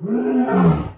Mm-hmm.